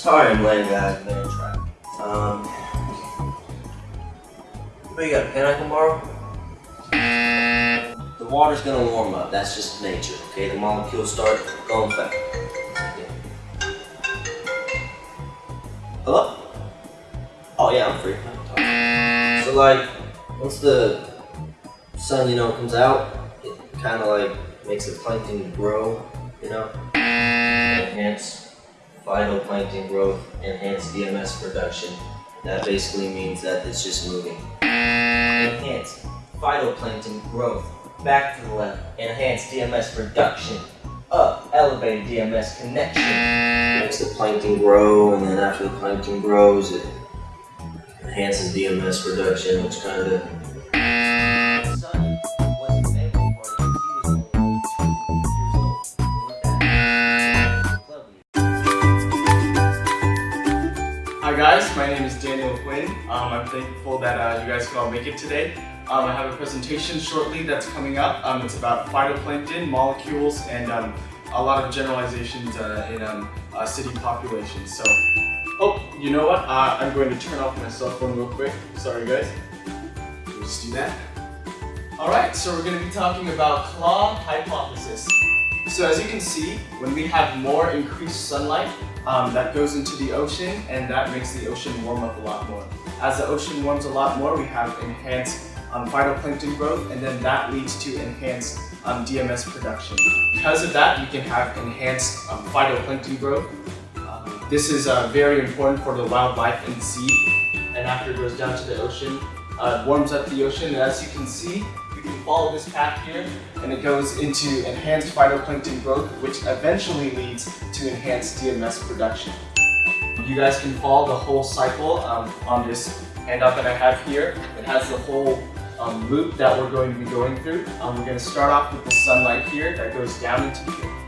Sorry I'm late, guys. Been in traffic. Um, but you got a pen I can borrow? The water's gonna warm up. That's just nature, okay? The molecules start going fast. Yeah. Hello? Oh yeah, I'm free. I can talk. So like, once the sun, you know, comes out, it kind of like makes the plankton grow, you know? Enhance phytoplankton growth, enhance DMS production. That basically means that it's just moving. Enhance phytoplankton growth. Back to the left. Enhance DMS production. Up. Elevated DMS connection. Makes the plankton grow, and then after the plankton grows, it enhances DMS production, which kind of Hi guys, my name is Daniel Quinn. Um, I'm thankful that uh, you guys can all make it today. Um, I have a presentation shortly that's coming up. Um, it's about phytoplankton, molecules, and um, a lot of generalizations uh, in um, uh, city populations. So, oh, you know what? Uh, I'm going to turn off my cell phone real quick. Sorry guys. We'll just do that. Alright, so we're going to be talking about CLAW hypothesis. So as you can see, when we have more increased sunlight, um, that goes into the ocean and that makes the ocean warm up a lot more. As the ocean warms a lot more, we have enhanced um, phytoplankton growth and then that leads to enhanced um, DMS production. Because of that, you can have enhanced um, phytoplankton growth. Um, this is uh, very important for the wildlife in the sea and after it goes down to the ocean, uh, warms up the ocean and as you can see, you can follow this path here and it goes into enhanced phytoplankton growth which eventually leads to enhanced DMS production. You guys can follow the whole cycle um, on this handout that I have here. It has the whole um, loop that we're going to be going through. Um, we're going to start off with the sunlight here that goes down into the